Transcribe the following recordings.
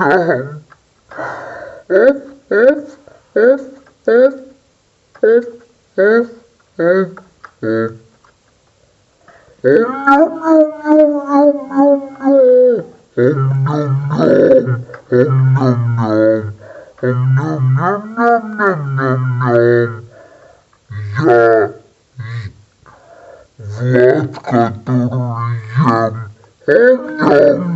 home. If, if, if, if, if, if, if, if. Я вот который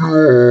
я.